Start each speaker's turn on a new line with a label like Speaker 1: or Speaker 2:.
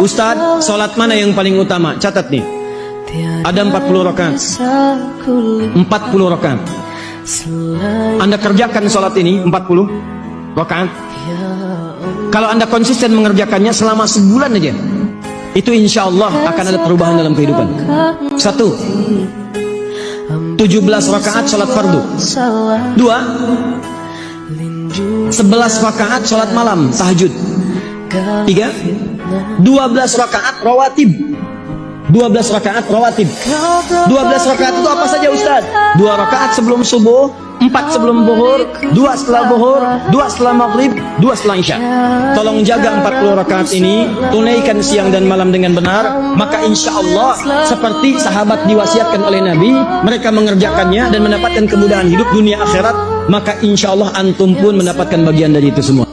Speaker 1: Ustadz, sholat mana yang paling utama? Catat nih. Ada 40 rakaat. 40 rakaat. Anda kerjakan sholat ini 40 rakaat. Kalau Anda konsisten mengerjakannya selama sebulan aja, itu insya Allah akan ada perubahan dalam kehidupan. Satu, 17 rakaat sholat fardu. Dua, 11 rakaat sholat malam tahajud. Tiga, 12 rakaat rawatib. 12 rakaat rawatib. 12 rakaat itu apa saja Ustaz? Dua rakaat sebelum subuh, empat sebelum buhur, dua setelah buhur, dua setelah maghrib, dua setelah isya. Tolong jaga 40 rakaat ini, tunaikan siang dan malam dengan benar, maka insya Allah seperti sahabat diwasiatkan oleh Nabi, mereka mengerjakannya dan mendapatkan kemudahan hidup dunia akhirat, maka insya Allah antum pun mendapatkan bagian dari itu semua.